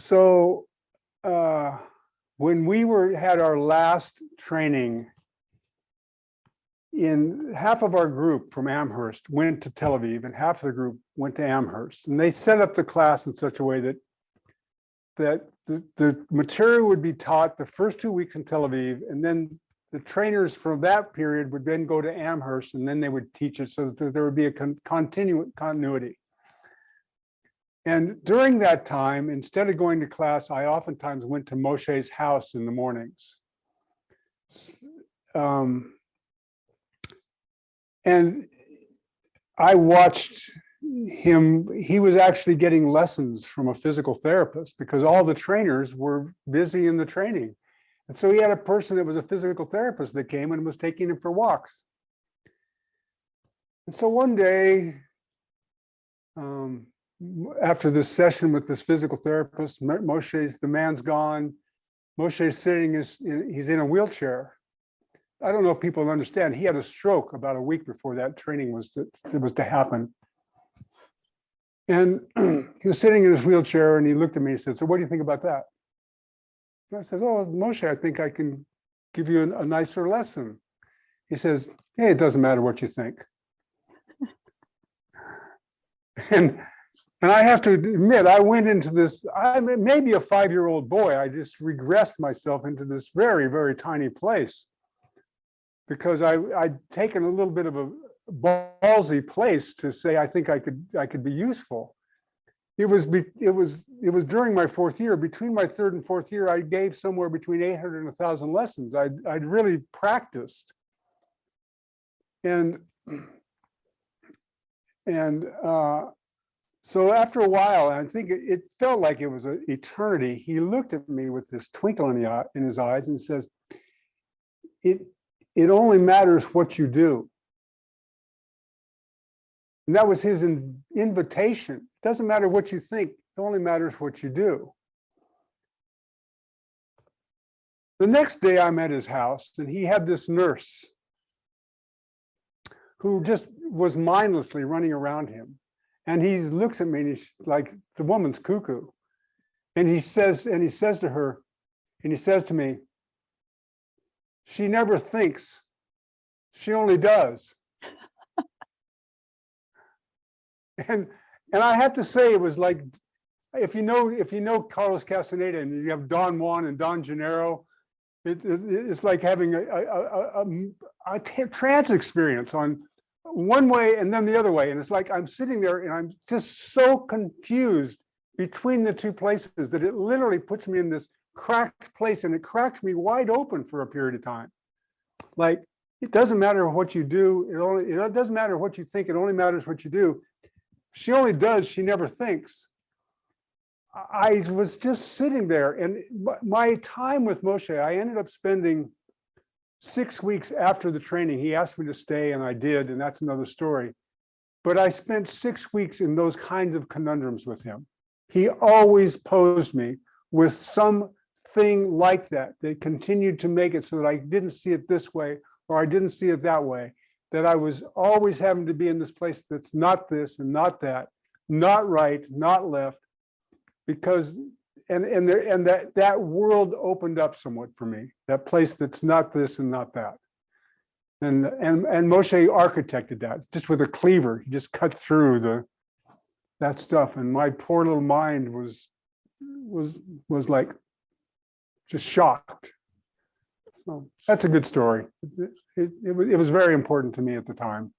So uh, when we were, had our last training, in half of our group from Amherst went to Tel Aviv and half of the group went to Amherst. And they set up the class in such a way that that the, the material would be taught the first two weeks in Tel Aviv, and then the trainers from that period would then go to Amherst, and then they would teach it so that there would be a con continu continuity. And during that time, instead of going to class, I oftentimes went to Moshe's house in the mornings. Um, and I watched him, he was actually getting lessons from a physical therapist because all the trainers were busy in the training. And so he had a person that was a physical therapist that came and was taking him for walks. And so one day, um, after this session with this physical therapist, Moshe's, the man's gone. Moshe's sitting, is he's in a wheelchair. I don't know if people understand, he had a stroke about a week before that training was to, was to happen. And he was sitting in his wheelchair and he looked at me and said, so what do you think about that? And I said, oh, Moshe, I think I can give you a, nicer lesson. He says, hey, it doesn't matter what you think. and and I have to admit, I went into this, I maybe a five-year-old boy, I just regressed myself into this very, very tiny place. Because I, I'd taken a little bit of a ballsy place to say, I think I could, I could be useful. It was, it was, it was during my fourth year, between my third and fourth year, I gave somewhere between 800 and 1000 lessons. I'd, I'd really practiced. And, and uh, so after a while, I think it, felt like it was an eternity. He looked at me with this twinkle in, the, in his eyes and says, it, it only matters what you do. And that was his in, invitation. It doesn't matter what you think, it only matters what you do. The next day I'm at his house and he had this nurse who just was mindlessly running around him. And he looks at me and he's like, the woman's cuckoo. And he says, and he says to her, and he says to me, she never thinks, she only does. and and I have to say it was like, if you know, if you know Carlos Castaneda and you have Don Juan and Don Genaro, it, it, it's like having a, a, a, a trance experience on one way and then the other way. And it's like I'm sitting there and I'm just so confused between the two places that it literally puts me in this cracked place and it cracks me wide open for a period of time. Like it doesn't matter what you do, it only it doesn't matter what you think, it only matters what you do. She only does, she never thinks. I was just sitting there and my time with Moshe, I ended up spending six weeks after the training, he asked me to stay and I did, and that's another story. But I spent six weeks in those kinds of conundrums with him. He always posed me with something like that, that continued to make it so that I didn't see it this way or I didn't see it that way, that I was always having to be in this place that's not this and not that, not right, not left, because and and there and that that world opened up somewhat for me that place that's not this and not that. And and and Moshe architected that just with a cleaver he just cut through the that stuff and my poor little mind was was was like just shocked. So that's a good story. It, it, it, was, it was very important to me at the time